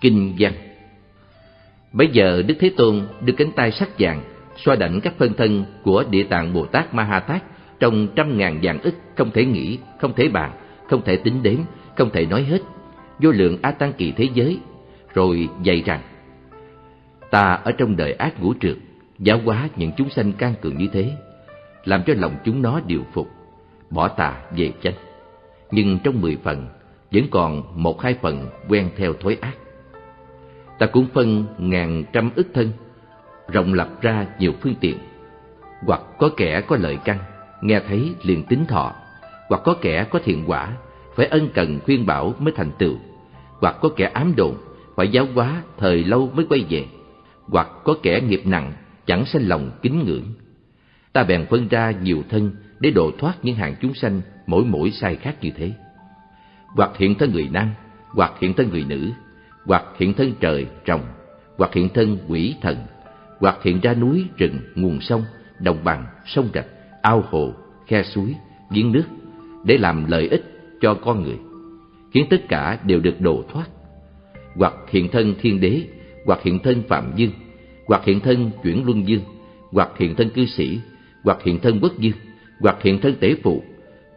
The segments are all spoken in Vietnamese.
Kinh văn Bấy giờ Đức Thế Tôn đưa cánh tay sắc vàng xoa đảnh các phân thân của Địa Tạng Bồ Tát Ma Ha Tát trong trăm ngàn vạn ức không thể nghĩ, không thể bàn, không thể tính đếm, không thể nói hết, vô lượng A Tăng kỳ thế giới, rồi dạy rằng Ta ở trong đời ác ngũ trượt, giáo hóa những chúng sanh can cường như thế, làm cho lòng chúng nó điều phục, bỏ tà về chánh. Nhưng trong mười phần, vẫn còn một hai phần quen theo thói ác. Ta cũng phân ngàn trăm ức thân, rộng lập ra nhiều phương tiện, hoặc có kẻ có lợi căn, nghe thấy liền tính thọ, hoặc có kẻ có thiện quả, phải ân cần khuyên bảo mới thành tựu, hoặc có kẻ ám đồn, phải giáo hóa thời lâu mới quay về, hoặc có kẻ nghiệp nặng, chẳng sanh lòng kính ngưỡng. Ta bèn phân ra nhiều thân để độ thoát những hàng chúng sanh mỗi mỗi sai khác như thế. Hoặc hiện thân người nam, hoặc hiện thân người nữ, hoặc hiện thân trời, trồng, hoặc hiện thân quỷ thần, hoặc hiện ra núi, rừng, nguồn sông, đồng bằng, sông rạch, ao hồ, khe suối, giếng nước để làm lợi ích cho con người, khiến tất cả đều được độ thoát. Hoặc hiện thân thiên đế, hoặc hiện thân phạm dương, hoặc hiện thân chuyển luân dương, hoặc hiện thân cư sĩ, hoặc hiện thân quốc dương, hoặc hiện thân tế phụ,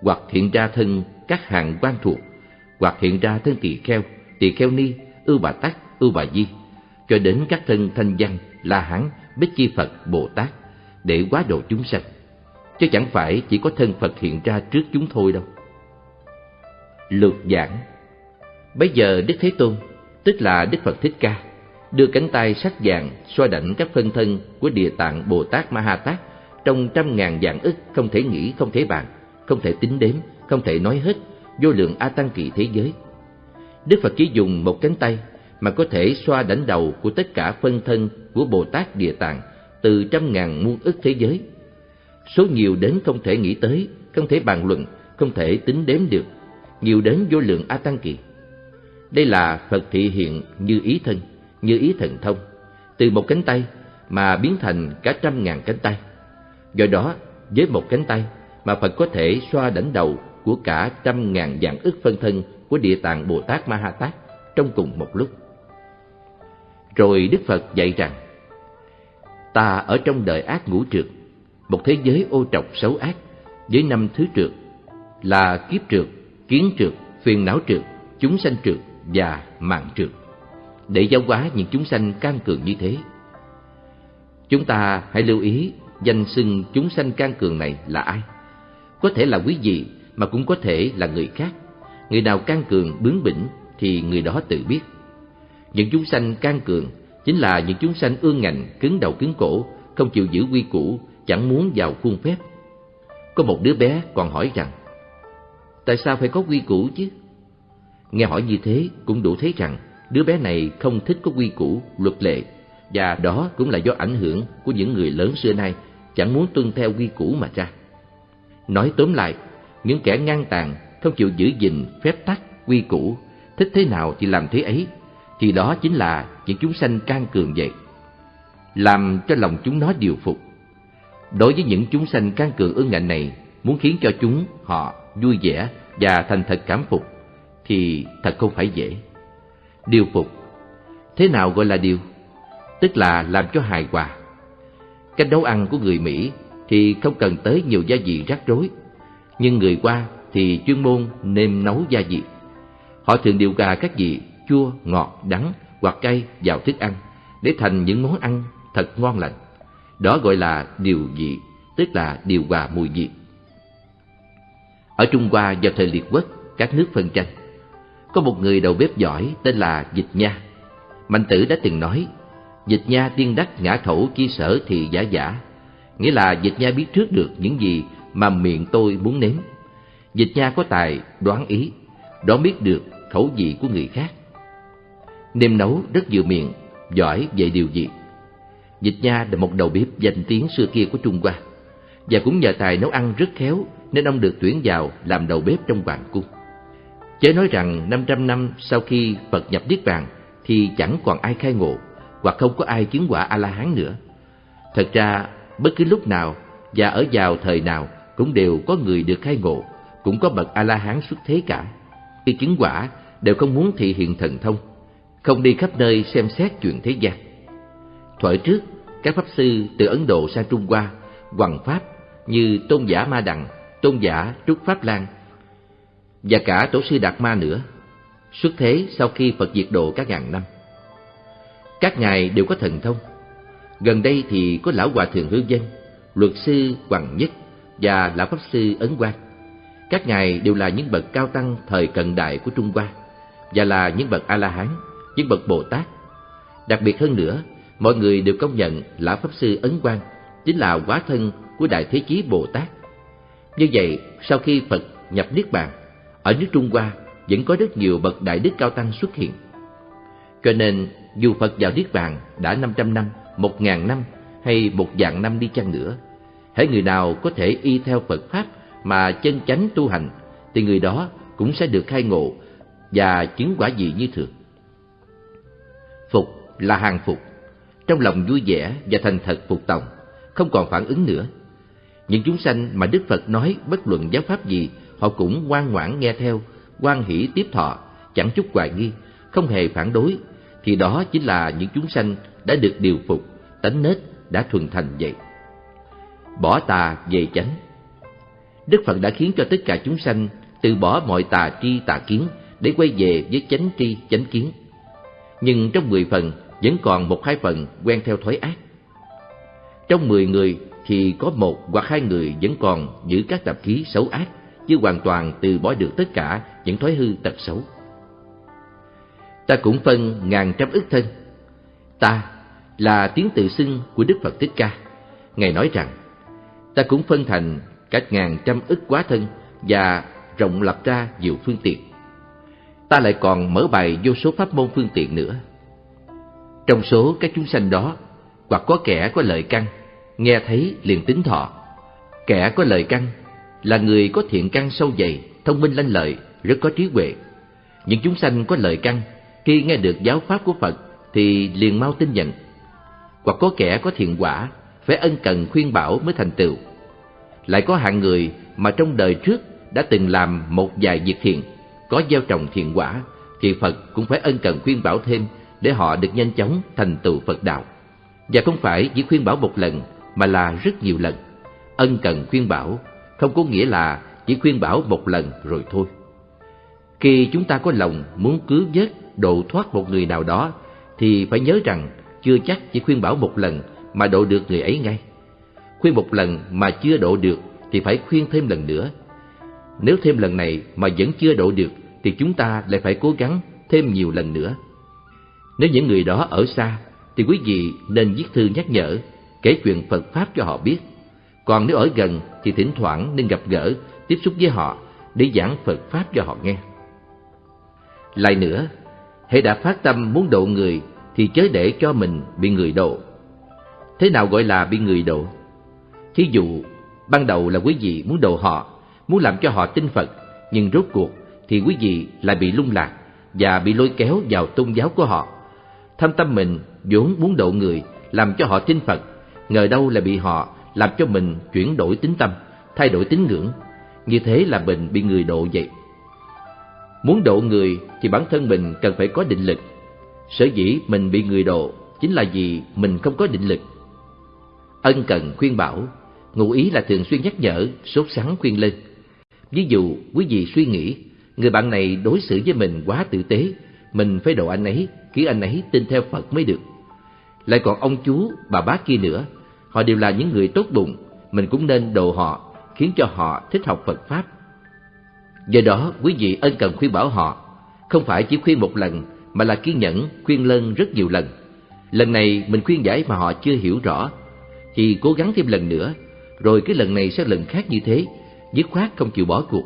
hoặc hiện ra thân các hạng quan thuộc, hoặc hiện ra thân tỳ kheo, tỳ kheo ni, ưu bà tát, ưu bà di, cho đến các thân thanh văn, la hán, bích chi Phật, Bồ Tát để quá độ chúng sanh chứ chẳng phải chỉ có thân Phật hiện ra trước chúng thôi đâu. Lược giảng Bây giờ Đức Thế Tôn, tức là Đức Phật Thích Ca, đưa cánh tay sắc vàng xoa đảnh các phân thân của Địa Tạng Bồ Tát Ma Ha Tát trong trăm ngàn dạng ức không thể nghĩ, không thể bàn, không thể tính đếm, không thể nói hết, vô lượng A Tăng kỳ thế giới. Đức Phật chỉ dùng một cánh tay mà có thể xoa đỉnh đầu của tất cả phân thân của Bồ Tát Địa Tạng từ trăm ngàn muôn ức thế giới số nhiều đến không thể nghĩ tới, không thể bàn luận, không thể tính đếm được, nhiều đến vô lượng A Tăng Kỳ. Đây là Phật thị hiện như ý thân, như ý thần thông, từ một cánh tay mà biến thành cả trăm ngàn cánh tay. Do đó, với một cánh tay mà Phật có thể xoa đỉnh đầu của cả trăm ngàn dạng ức phân thân của Địa Tạng Bồ Tát Ma Ha Tát trong cùng một lúc. Rồi Đức Phật dạy rằng, ta ở trong đời ác ngũ trượt, một thế giới ô trọc xấu ác với năm thứ trượt là kiếp trượt, kiến trượt, phiền não trượt, chúng sanh trượt và mạng trượt để giáo hóa những chúng sanh can cường như thế. Chúng ta hãy lưu ý danh xưng chúng sanh can cường này là ai. Có thể là quý vị mà cũng có thể là người khác. Người nào can cường bướng bỉnh thì người đó tự biết. Những chúng sanh can cường chính là những chúng sanh ương ngạnh, cứng đầu cứng cổ, không chịu giữ quy củ, chẳng muốn vào khuôn phép. Có một đứa bé còn hỏi rằng, tại sao phải có quy củ chứ? Nghe hỏi như thế cũng đủ thấy rằng đứa bé này không thích có quy củ, luật lệ, và đó cũng là do ảnh hưởng của những người lớn xưa nay chẳng muốn tuân theo quy củ mà ra. Nói tóm lại, những kẻ ngang tàn không chịu giữ gìn phép tắc, quy củ, thích thế nào thì làm thế ấy, thì đó chính là những chúng sanh can cường vậy. Làm cho lòng chúng nó điều phục, Đối với những chúng sanh can cường ương ngạnh này, muốn khiến cho chúng họ vui vẻ và thành thật cảm phục, thì thật không phải dễ. Điều phục Thế nào gọi là điều? Tức là làm cho hài hòa. Cách nấu ăn của người Mỹ thì không cần tới nhiều gia vị rắc rối, nhưng người qua thì chuyên môn nêm nấu gia vị. Họ thường điều gà các vị chua, ngọt, đắng hoặc cay vào thức ăn để thành những món ăn thật ngon lành. Đó gọi là điều vị, tức là điều hòa mùi vị. Ở Trung Hoa vào thời liệt quốc, các nước phân tranh, có một người đầu bếp giỏi tên là Dịch Nha. Mạnh tử đã từng nói, Dịch Nha tiên đắc ngã khẩu chi sở thì giả giả, nghĩa là Dịch Nha biết trước được những gì mà miệng tôi muốn nếm. Dịch Nha có tài đoán ý, đoán biết được khẩu vị của người khác. Nêm nấu rất vừa miệng, giỏi về điều gì. Dịch Nha là một đầu bếp danh tiếng xưa kia của Trung Hoa và cũng nhờ tài nấu ăn rất khéo nên ông được tuyển vào làm đầu bếp trong hoàng cung. Chớ nói rằng 500 năm sau khi Phật nhập Niết Bàn thì chẳng còn ai khai ngộ hoặc không có ai chứng quả A-la-hán nữa. Thật ra, bất cứ lúc nào và ở vào thời nào cũng đều có người được khai ngộ, cũng có bậc A-la-hán xuất thế cả. Khi chứng quả đều không muốn thị hiện thần thông, không đi khắp nơi xem xét chuyện thế gian. Thuở trước, các pháp sư từ Ấn Độ sang Trung Hoa, hoằng pháp như tôn giả Ma Đằng, tôn giả Trúc Pháp Lan và cả tổ sư Đạt Ma nữa, xuất thế sau khi Phật diệt độ các ngàn năm. Các ngài đều có thần thông. Gần đây thì có lão hòa thượng Hương Dân, luật sư Hoàng Nhất và lão pháp sư Ấn Quang. Các ngài đều là những bậc cao tăng thời cận đại của Trung Hoa và là những bậc A-la-hán, những bậc Bồ Tát. Đặc biệt hơn nữa, mọi người đều công nhận lão pháp sư Ấn Quang chính là hóa thân của Đại Thế Chí Bồ Tát. Như vậy, sau khi Phật nhập Niết Bàn, ở nước Trung Hoa vẫn có rất nhiều bậc đại đức cao tăng xuất hiện. Cho nên, dù Phật vào Niết Bàn đã 500 năm, 1.000 năm hay một vạn năm đi chăng nữa, hễ người nào có thể y theo Phật Pháp mà chân chánh tu hành, thì người đó cũng sẽ được khai ngộ và chứng quả gì như thường. Phục là hàng phục, trong lòng vui vẻ và thành thật phục tòng, không còn phản ứng nữa. Những chúng sanh mà Đức Phật nói bất luận giáo pháp gì, họ cũng ngoan ngoãn nghe theo, quan hỷ tiếp thọ, chẳng chút hoài nghi, không hề phản đối, thì đó chính là những chúng sanh đã được điều phục, tánh nết đã thuần thành vậy. Bỏ tà về chánh Đức Phật đã khiến cho tất cả chúng sanh từ bỏ mọi tà tri tà kiến để quay về với chánh tri chánh kiến. Nhưng trong mười phần vẫn còn một hai phần quen theo thói ác. Trong mười người thì có một hoặc hai người vẫn còn giữ các tập khí xấu ác, chứ hoàn toàn từ bỏ được tất cả những thói hư tật xấu. Ta cũng phân ngàn trăm ức thân. Ta là tiếng tự xưng của Đức Phật Thích Ca. Ngài nói rằng, ta cũng phân thành cách ngàn trăm ức quá thân và rộng lập ra nhiều phương tiện. Ta lại còn mở bài vô số pháp môn phương tiện nữa. Trong số các chúng sanh đó, hoặc có kẻ có lợi căn, nghe thấy liền tính thọ. Kẻ có lợi căn là người có thiện căn sâu dày, thông minh lanh lợi, rất có trí huệ. Những chúng sanh có lợi căn, khi nghe được giáo pháp của Phật thì liền mau tin nhận. Hoặc có kẻ có thiện quả, phải ân cần khuyên bảo mới thành tựu. Lại có hạng người mà trong đời trước đã từng làm một vài việc thiện, có gieo trồng thiện quả, thì Phật cũng phải ân cần khuyên bảo thêm để họ được nhanh chóng thành tựu Phật đạo. Và không phải chỉ khuyên bảo một lần, mà là rất nhiều lần. Ân cần khuyên bảo không có nghĩa là chỉ khuyên bảo một lần rồi thôi. Khi chúng ta có lòng muốn cứu vớt, độ thoát một người nào đó, thì phải nhớ rằng chưa chắc chỉ khuyên bảo một lần mà độ được người ấy ngay. Khuyên một lần mà chưa độ được thì phải khuyên thêm lần nữa. Nếu thêm lần này mà vẫn chưa độ được thì chúng ta lại phải cố gắng thêm nhiều lần nữa. Nếu những người đó ở xa thì quý vị nên viết thư nhắc nhở, kể chuyện Phật Pháp cho họ biết. Còn nếu ở gần thì thỉnh thoảng nên gặp gỡ, tiếp xúc với họ để giảng Phật Pháp cho họ nghe. Lại nữa, hãy đã phát tâm muốn độ người thì chớ để cho mình bị người độ. Thế nào gọi là bị người độ? Thí dụ, ban đầu là quý vị muốn độ họ, muốn làm cho họ tin Phật, nhưng rốt cuộc thì quý vị lại bị lung lạc và bị lôi kéo vào tôn giáo của họ. Thâm tâm mình vốn muốn độ người, làm cho họ tin Phật, ngờ đâu là bị họ làm cho mình chuyển đổi tính tâm, thay đổi tín ngưỡng. Như thế là mình bị người độ vậy. Muốn độ người thì bản thân mình cần phải có định lực. Sở dĩ mình bị người độ chính là vì mình không có định lực. Ân cần khuyên bảo, ngụ ý là thường xuyên nhắc nhở, sốt sắng khuyên lên. Ví dụ, quý vị suy nghĩ, người bạn này đối xử với mình quá tử tế, mình phải độ anh ấy, khiến anh ấy tin theo Phật mới được. Lại còn ông chú, bà bác kia nữa, họ đều là những người tốt bụng, mình cũng nên độ họ, khiến cho họ thích học Phật Pháp. Do đó, quý vị ân cần khuyên bảo họ, không phải chỉ khuyên một lần, mà là kiên nhẫn khuyên lân rất nhiều lần. Lần này mình khuyên giải mà họ chưa hiểu rõ, thì cố gắng thêm lần nữa, rồi cái lần này sẽ lần khác như thế, dứt khoát không chịu bỏ cuộc.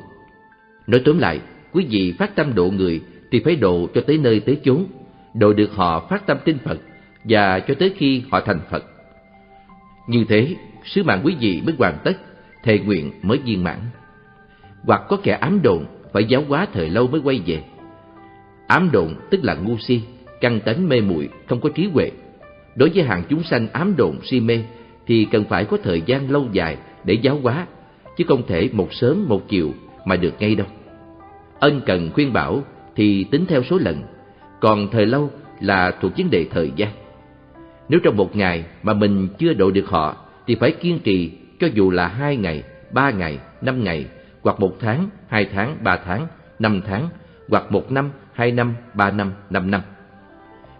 Nói tóm lại, quý vị phát tâm độ người thì phải độ cho tới nơi tới chốn, độ được họ phát tâm tin Phật và cho tới khi họ thành Phật. Như thế, sứ mạng quý vị mới hoàn tất, thề nguyện mới viên mãn. Hoặc có kẻ ám đồn phải giáo hóa thời lâu mới quay về. Ám đồn tức là ngu si, căng tánh mê muội, không có trí huệ. Đối với hàng chúng sanh ám đồn si mê thì cần phải có thời gian lâu dài để giáo hóa, chứ không thể một sớm một chiều mà được ngay đâu. Ân cần khuyên bảo thì tính theo số lần, còn thời lâu là thuộc vấn đề thời gian. Nếu trong một ngày mà mình chưa độ được họ, thì phải kiên trì cho dù là hai ngày, ba ngày, năm ngày, hoặc một tháng, hai tháng, ba tháng, năm tháng, hoặc một năm, hai năm, ba năm, năm năm.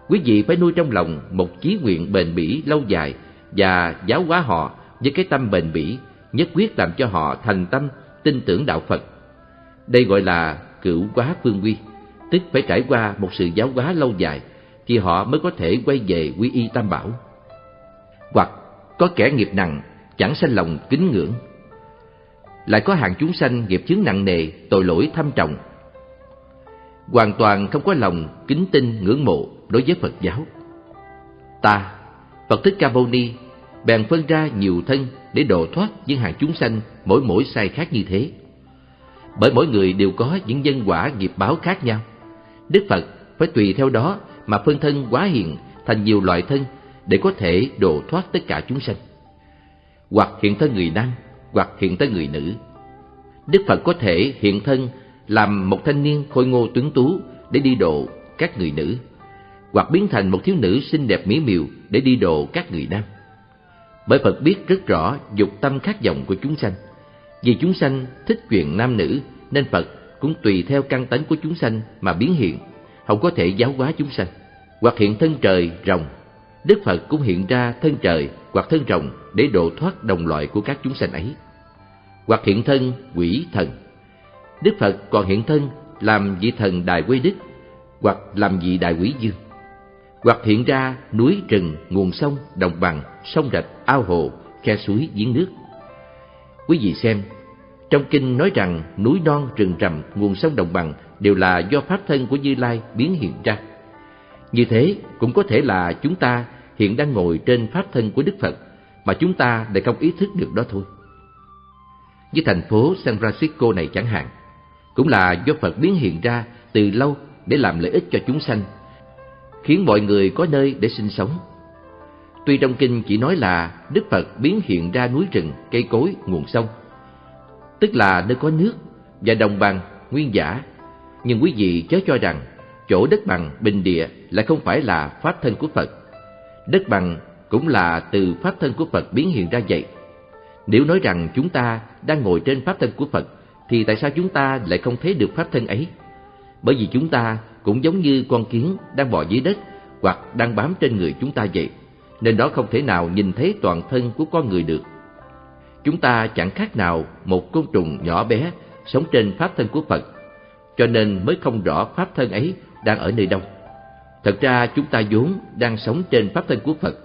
Quý vị phải nuôi trong lòng một chí nguyện bền bỉ lâu dài và giáo hóa họ với cái tâm bền bỉ, nhất quyết làm cho họ thành tâm tin tưởng đạo Phật. Đây gọi là cửu quá phương quy, tức phải trải qua một sự giáo hóa lâu dài thì họ mới có thể quay về quy y tam bảo. Hoặc có kẻ nghiệp nặng, chẳng sanh lòng kính ngưỡng. Lại có hàng chúng sanh nghiệp chướng nặng nề, tội lỗi thâm trọng. Hoàn toàn không có lòng kính tin ngưỡng mộ đối với Phật giáo. Ta, Phật Thích Ca Mâu Ni, bèn phân ra nhiều thân để độ thoát những hàng chúng sanh mỗi mỗi sai khác như thế. Bởi mỗi người đều có những nhân quả nghiệp báo khác nhau. Đức Phật phải tùy theo đó mà phân thân quá hiện thành nhiều loại thân để có thể độ thoát tất cả chúng sanh. Hoặc hiện thân người nam, hoặc hiện thân người nữ. Đức Phật có thể hiện thân làm một thanh niên khôi ngô tuấn tú để đi độ các người nữ, hoặc biến thành một thiếu nữ xinh đẹp mỹ miều để đi độ các người nam. Bởi Phật biết rất rõ dục tâm khác vọng của chúng sanh. Vì chúng sanh thích chuyện nam nữ nên Phật cũng tùy theo căn tánh của chúng sanh mà biến hiện, không có thể giáo hóa chúng sanh. Hoặc hiện thân trời, rồng, Đức Phật cũng hiện ra thân trời hoặc thân rồng để độ thoát đồng loại của các chúng sanh ấy. Hoặc hiện thân quỷ thần, Đức Phật còn hiện thân làm vị thần Đại Quê Đức hoặc làm vị Đại Quỷ Dương hoặc hiện ra núi rừng, nguồn sông, đồng bằng, sông rạch, ao hồ, khe suối, giếng nước. Quý vị xem, trong kinh nói rằng núi non, rừng rậm nguồn sông đồng bằng đều là do pháp thân của Như Lai biến hiện ra. Như thế cũng có thể là chúng ta hiện đang ngồi trên pháp thân của Đức Phật mà chúng ta lại không ý thức được đó thôi. Như thành phố San Francisco này chẳng hạn, cũng là do Phật biến hiện ra từ lâu để làm lợi ích cho chúng sanh, khiến mọi người có nơi để sinh sống. Tuy trong kinh chỉ nói là Đức Phật biến hiện ra núi rừng, cây cối, nguồn sông, tức là nơi có nước và đồng bằng, nguyên giả. Nhưng quý vị chớ cho rằng chỗ đất bằng, bình địa lại không phải là pháp thân của Phật. Đất bằng cũng là từ pháp thân của Phật biến hiện ra vậy. Nếu nói rằng chúng ta đang ngồi trên pháp thân của Phật, thì tại sao chúng ta lại không thấy được pháp thân ấy? Bởi vì chúng ta cũng giống như con kiến đang bò dưới đất hoặc đang bám trên người chúng ta vậy, nên đó không thể nào nhìn thấy toàn thân của con người được. Chúng ta chẳng khác nào một côn trùng nhỏ bé sống trên pháp thân của Phật, cho nên mới không rõ pháp thân ấy đang ở nơi đâu. Thật ra chúng ta vốn đang sống trên pháp thân của Phật,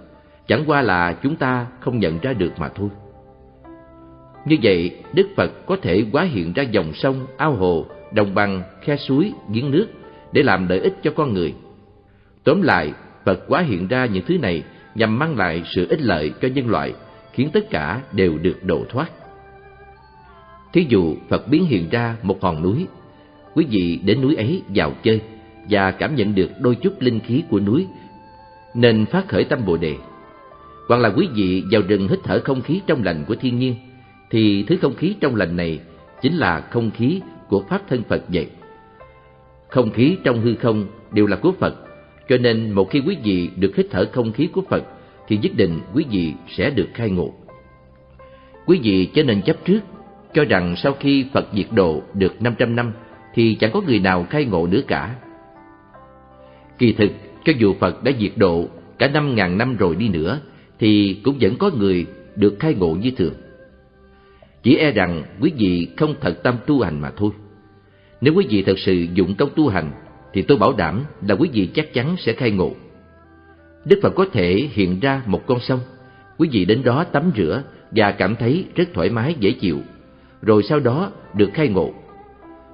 chẳng qua là chúng ta không nhận ra được mà thôi. Như vậy, Đức Phật có thể hóa hiện ra dòng sông, ao hồ, đồng bằng, khe suối, giếng nước để làm lợi ích cho con người. Tóm lại, Phật hóa hiện ra những thứ này nhằm mang lại sự ích lợi cho nhân loại, khiến tất cả đều được độ thoát. Thí dụ Phật biến hiện ra một hòn núi, quý vị đến núi ấy vào chơi và cảm nhận được đôi chút linh khí của núi, nên phát khởi tâm Bồ đề. Hoặc là quý vị vào rừng hít thở không khí trong lành của thiên nhiên, thì thứ không khí trong lành này chính là không khí của Pháp thân Phật vậy. Không khí trong hư không đều là của Phật, cho nên một khi quý vị được hít thở không khí của Phật, thì nhất định quý vị sẽ được khai ngộ. Quý vị cho nên chấp trước, cho rằng sau khi Phật diệt độ được 500 năm, thì chẳng có người nào khai ngộ nữa cả. Kỳ thực, cho dù Phật đã diệt độ cả 5.000 năm rồi đi nữa, thì cũng vẫn có người được khai ngộ như thường. Chỉ e rằng quý vị không thật tâm tu hành mà thôi. Nếu quý vị thật sự dụng công tu hành, thì tôi bảo đảm là quý vị chắc chắn sẽ khai ngộ. Đức Phật có thể hiện ra một con sông, quý vị đến đó tắm rửa và cảm thấy rất thoải mái dễ chịu, rồi sau đó được khai ngộ.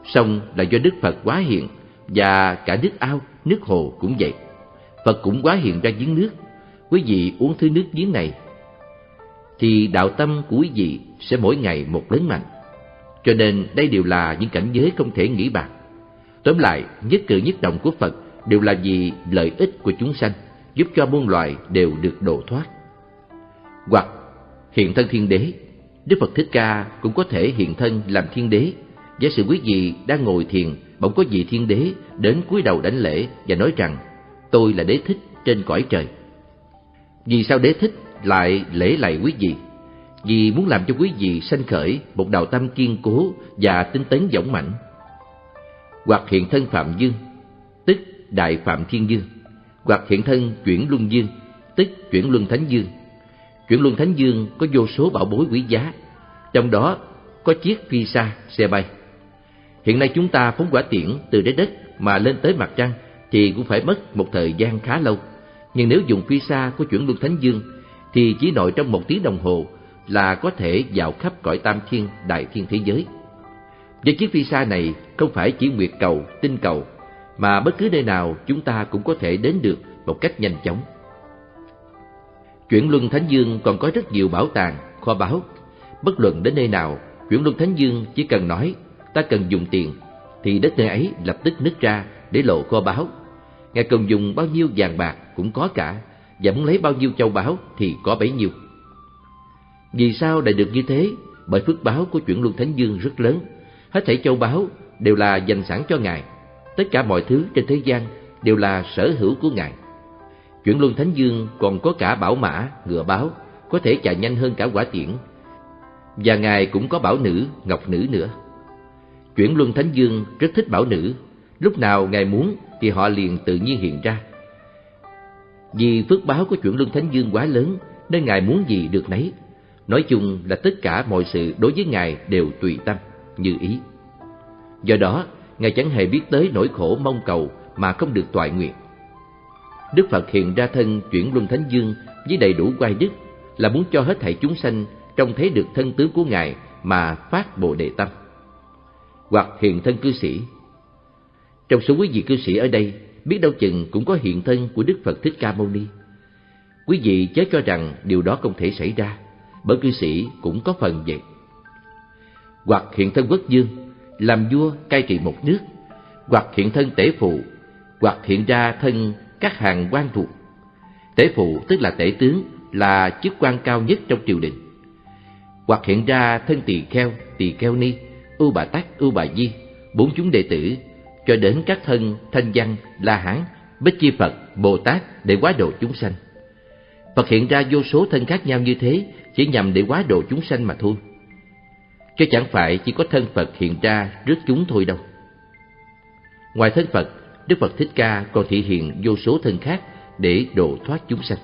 Sông là do Đức Phật quá hiện và cả nước ao, nước hồ cũng vậy. Phật cũng quá hiện ra giếng nước, quý vị uống thứ nước giếng này thì đạo tâm của quý vị sẽ mỗi ngày một lớn mạnh. Cho nên đây đều là những cảnh giới không thể nghĩ bàn. Tóm lại, nhất cử nhất động của Phật đều là vì lợi ích của chúng sanh, giúp cho muôn loài đều được độ thoát. Hoặc hiện thân thiên đế, Đức Phật Thích Ca cũng có thể hiện thân làm thiên đế. Giả sử quý vị đang ngồi thiền, bỗng có vị thiên đế đến cúi đầu đánh lễ và nói rằng: tôi là đế thích trên cõi trời. Vì sao đế thích lại lễ lạy quý vị? Vì muốn làm cho quý vị sanh khởi một đạo tâm kiên cố và tinh tấn dũng mạnh. Hoặc hiện thân Phạm Dương, tức Đại Phạm Thiên Dương, hoặc hiện thân chuyển Luân Dương, tức chuyển Luân Thánh Dương. Chuyển Luân Thánh Dương có vô số bảo bối quý giá, trong đó có chiếc phi xa xe bay. Hiện nay chúng ta phóng quả tiễn từ trái đất mà lên tới mặt trăng thì cũng phải mất một thời gian khá lâu. Nhưng nếu dùng phi xa của chuyển luân thánh dương thì chỉ nội trong một tiếng đồng hồ là có thể vào khắp cõi tam thiên đại thiên thế giới. Với chiếc phi sa này không phải chỉ nguyệt cầu, tinh cầu mà bất cứ nơi nào chúng ta cũng có thể đến được một cách nhanh chóng. Chuyển luân thánh dương còn có rất nhiều bảo tàng, kho báu. Bất luận đến nơi nào, chuyển luân thánh dương chỉ cần nói ta cần dùng tiền thì đất nơi ấy lập tức nứt ra để lộ kho báu. Ngài cần dùng bao nhiêu vàng bạc cũng có cả, và muốn lấy bao nhiêu châu báu thì có bấy nhiêu. Vì sao lại được như thế? Bởi phước báo của chuyển luân thánh dương rất lớn. Hết thảy châu báu đều là dành sẵn cho Ngài. Tất cả mọi thứ trên thế gian đều là sở hữu của Ngài. Chuyển luân thánh dương còn có cả bảo mã, ngựa báo, có thể chạy nhanh hơn cả quả tiễn. Và Ngài cũng có bảo nữ, ngọc nữ nữa. Chuyển luân thánh dương rất thích bảo nữ, lúc nào Ngài muốn thì họ liền tự nhiên hiện ra. Vì phước báo của chuyển luân thánh dương quá lớn nên Ngài muốn gì được nấy. Nói chung là tất cả mọi sự đối với Ngài đều tùy tâm, như ý. Do đó, Ngài chẳng hề biết tới nỗi khổ mong cầu mà không được toại nguyện. Đức Phật hiện ra thân chuyển luân thánh dương với đầy đủ quay đức là muốn cho hết thảy chúng sanh trông thấy được thân tướng của Ngài mà phát Bồ Đề Tâm hoặc hiện thân cư sĩ. Trong số quý vị cư sĩ ở đây, biết đâu chừng cũng có hiện thân của Đức Phật Thích Ca Mâu Ni. Quý vị chớ cho rằng điều đó không thể xảy ra, bởi cư sĩ cũng có phần vậy. Hoặc hiện thân quốc dương, làm vua cai trị một nước, hoặc hiện thân tể phụ, hoặc hiện ra thân các hàng quan thuộc. Tể phụ tức là tể tướng, là chức quan cao nhất trong triều đình. Hoặc hiện ra thân tỳ kheo, tỳ kheo ni, Ưu Bà Tắc, Ưu Bà Di, bốn chúng đệ tử, cho đến các thân thanh văn, la hán, bích chi Phật, Bồ Tát để quá độ chúng sanh. Phật hiện ra vô số thân khác nhau như thế chỉ nhằm để quá độ chúng sanh mà thôi. Chứ chẳng phải chỉ có thân Phật hiện ra rước chúng thôi đâu. Ngoài thân Phật, Đức Phật Thích Ca còn thể hiện vô số thân khác để độ thoát chúng sanh.